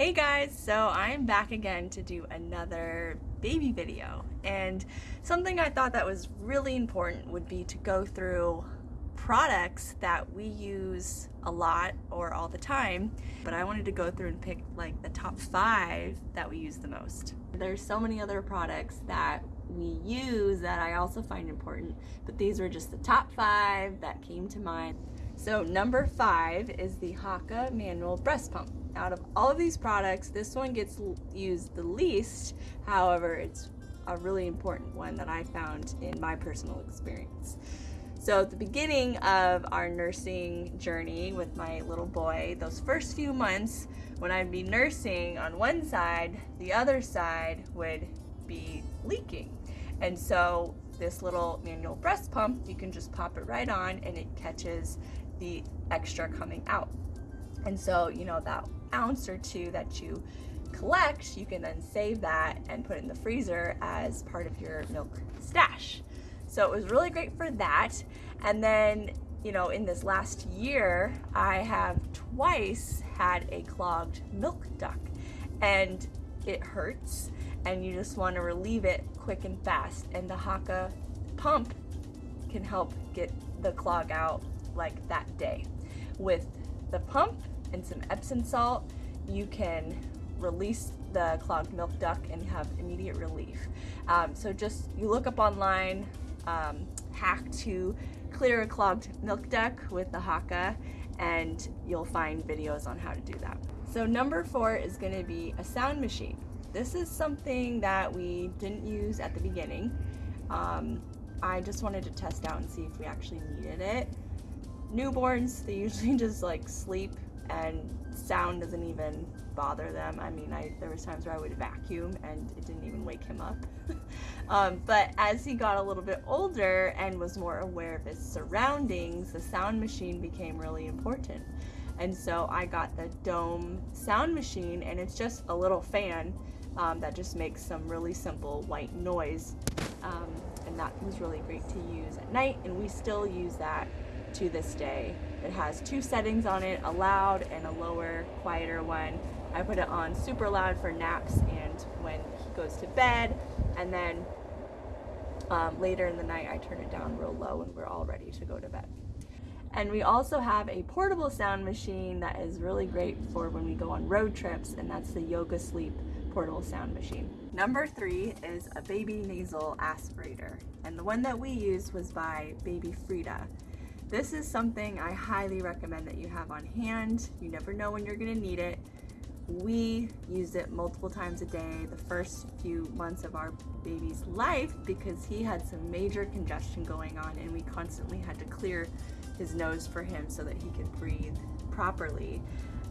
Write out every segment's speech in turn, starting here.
Hey guys, so I'm back again to do another baby video and something I thought that was really important would be to go through products that we use a lot or all the time but I wanted to go through and pick like the top five that we use the most. There's so many other products that we use that I also find important but these were just the top five that came to mind. So number five is the Haakaa manual breast pump out of all of these products, this one gets used the least. However, it's a really important one that I found in my personal experience. So at the beginning of our nursing journey with my little boy, those first few months when I'd be nursing on one side, the other side would be leaking. And so this little manual breast pump, you can just pop it right on and it catches the extra coming out. And so, you know, that ounce or two that you collect, you can then save that and put in the freezer as part of your milk stash. So it was really great for that. And then, you know, in this last year, I have twice had a clogged milk duct and it hurts and you just want to relieve it quick and fast. And the Haakaa pump can help get the clog out like that day. With the pump, and some Epsom salt, you can release the clogged milk duct and have immediate relief. Um, so just, you look up online, um, hack to clear a clogged milk duct with the Haakaa and you'll find videos on how to do that. So number four is gonna be a sound machine. This is something that we didn't use at the beginning. Um, I just wanted to test out and see if we actually needed it. Newborns, they usually just like sleep and sound doesn't even bother them. I mean, I there was times where I would vacuum and it didn't even wake him up. um, but as he got a little bit older and was more aware of his surroundings, the sound machine became really important. And so I got the Dohm sound machine and it's just a little fan um, that just makes some really simple white noise. Um, and that was really great to use at night and we still use that to this day. It has two settings on it, a loud and a lower, quieter one. I put it on super loud for naps and when he goes to bed. And then um, later in the night, I turn it down real low when we're all ready to go to bed. And we also have a portable sound machine that is really great for when we go on road trips, and that's the Yogasleep portable sound machine. Number three is a baby nasal aspirator, and the one that we used was by Baby Frida. This is something I highly recommend that you have on hand. You never know when you're gonna need it. We used it multiple times a day the first few months of our baby's life because he had some major congestion going on and we constantly had to clear his nose for him so that he could breathe properly.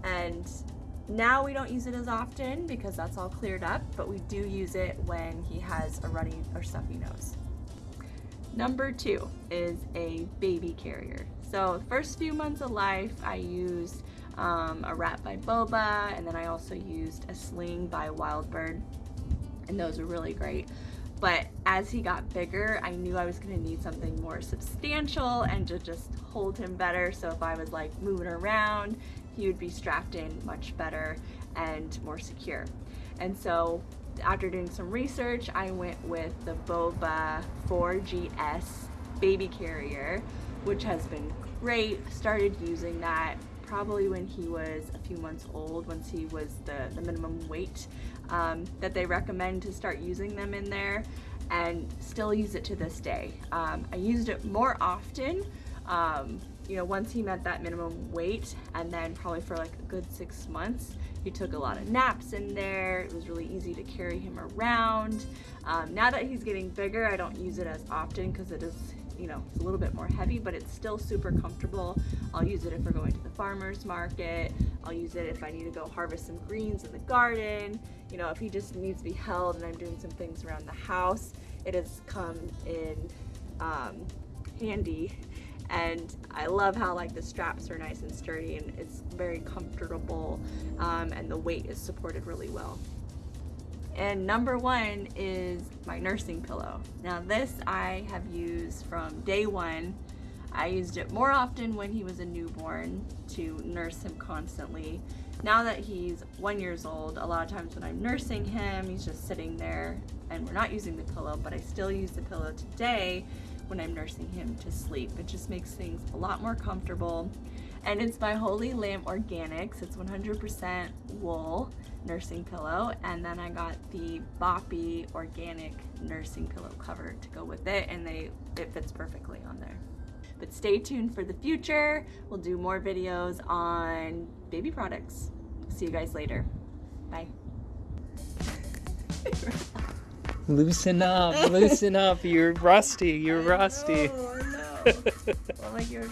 And now we don't use it as often because that's all cleared up, but we do use it when he has a runny or stuffy nose. Number two is a baby carrier. So first few months of life, I used um, a wrap by Boba, and then I also used a sling by Wild Bird, and those were really great. But as he got bigger, I knew I was gonna need something more substantial and to just hold him better. So if I was like moving around, he would be strapped in much better and more secure. And so after doing some research, I went with the Boba 4GS baby carrier, which has been great. Started using that probably when he was a few months old, once he was the, the minimum weight um, that they recommend to start using them in there and still use it to this day. Um, I used it more often um, you know, once he met that minimum weight and then probably for like a good six months, he took a lot of naps in there. It was really easy to carry him around. Um, now that he's getting bigger, I don't use it as often because it is, you know, it's a little bit more heavy, but it's still super comfortable. I'll use it if we're going to the farmer's market. I'll use it if I need to go harvest some greens in the garden. You know, if he just needs to be held and I'm doing some things around the house, it has come in um, handy and I love how like the straps are nice and sturdy and it's very comfortable um, and the weight is supported really well. And number one is my nursing pillow. Now this I have used from day one. I used it more often when he was a newborn to nurse him constantly now that he's one years old, a lot of times when I'm nursing him, he's just sitting there and we're not using the pillow, but I still use the pillow today when I'm nursing him to sleep. It just makes things a lot more comfortable. And it's by Holy Lamb Organics. It's 100% wool nursing pillow. And then I got the Boppy organic nursing pillow cover to go with it. And they it fits perfectly on there. But stay tuned for the future. We'll do more videos on baby products. See you guys later. Bye. Loosen up, loosen up. You're rusty. You're rusty. Oh, no. well, like you're